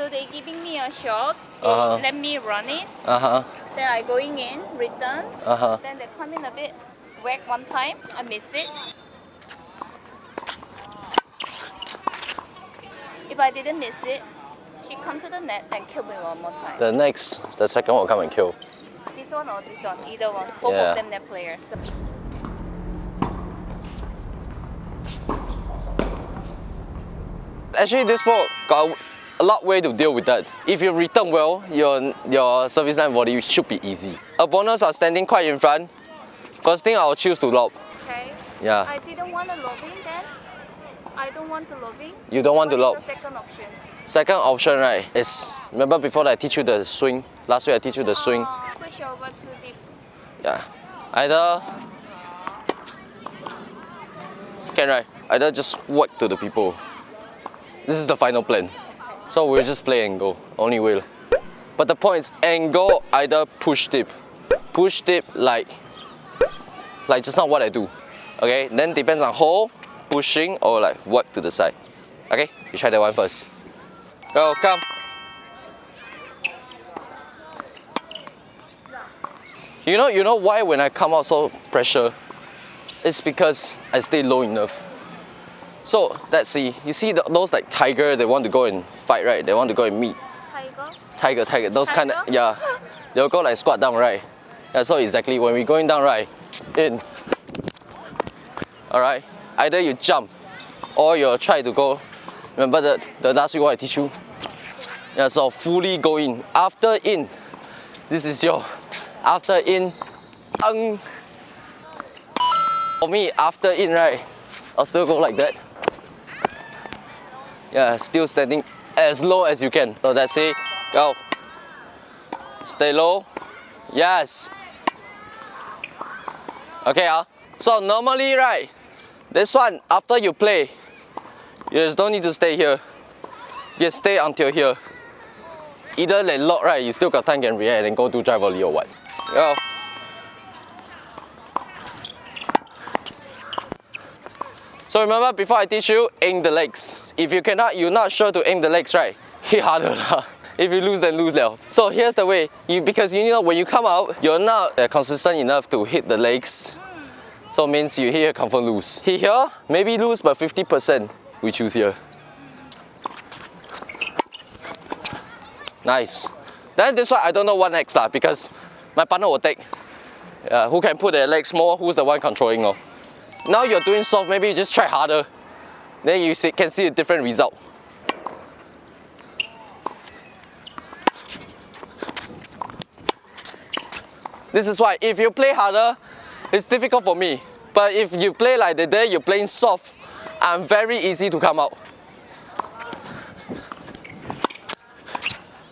So they giving me a shot. They Uh-huh. let me run it. Uh-huh. Then I going in, return. Uh-huh. Then they come in a bit, whack one time. I miss it. If I didn't miss it, she come to the net and kill me one more time. The next, the second one will come and kill. this one or this one, either one. Both Yeah. of them net players. So Actually, this ball got a lot way to deal with that. If you return well, your your service line volley should be easy. Opponents are standing quite in front. First thing, I'll choose to lob. okay. Yeah. I didn't want a lobbing then. I don't want to lobbing. You don't want to What lob. is second option? Second option, right, is remember before I teach you the swing. Last week I teach you the swing. Uh, push over to deep. Yeah. Either can right. Either just whack to the people. This is the final plan. So we'll just play and go. Only will. But the point is and go either push deep. Push deep like like just not what I do. Okay? Then depends on hole, pushing or like whack to the side. Okay? You try that one first. Go, come. You know, you know why when I come out so pressure? It's because I stay low enough. So let's see. You see the, those like tiger, they want to go and fight, right? They want to go and meet Tiger. tiger, tiger. Those kind of yeah. They'll go like squat down, right? Yeah. So exactly when we're going down, right? In. All right. Either you jump, or you try to go. Remember the the last week what I teach you? Yeah. So fully go in. After in, this is your after in. Um, for me, after in, right? I'll still go like that. Yeah, still standing as low as you can. So that's it. Go. Stay low. Yes. Okay, ah. So normally, right, this one after you play, you just don't need to stay here. You just stay until here. Either they lock, right, you still got time can react and go do drive volley or what. Go. So remember before I teach you, aim the legs. If you cannot, you're not sure to aim the legs, right? Hit harder lah. If you lose, then lose liao. So here's the way. You because you know when you come out, you're not uh, consistent enough to hit the legs. So means you hit here, confirm lose. Hit here, maybe lose, but 50% we choose here. Nice. Then this one I don't know what next lah because my partner will take. Yeah, who can put their legs more? Who's the one controlling? Oh. Now you're doing soft, maybe you just try harder. Then you see, can see a different result. This is why if you play harder, it's difficult for me. But if you play like the day you're playing soft, I'm very easy to come out.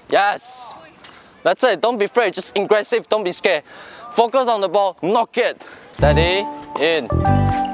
Yes. That's it. Don't be afraid. Just aggressive. Don't be scared. Focus on the ball. Knock it. Steady. In.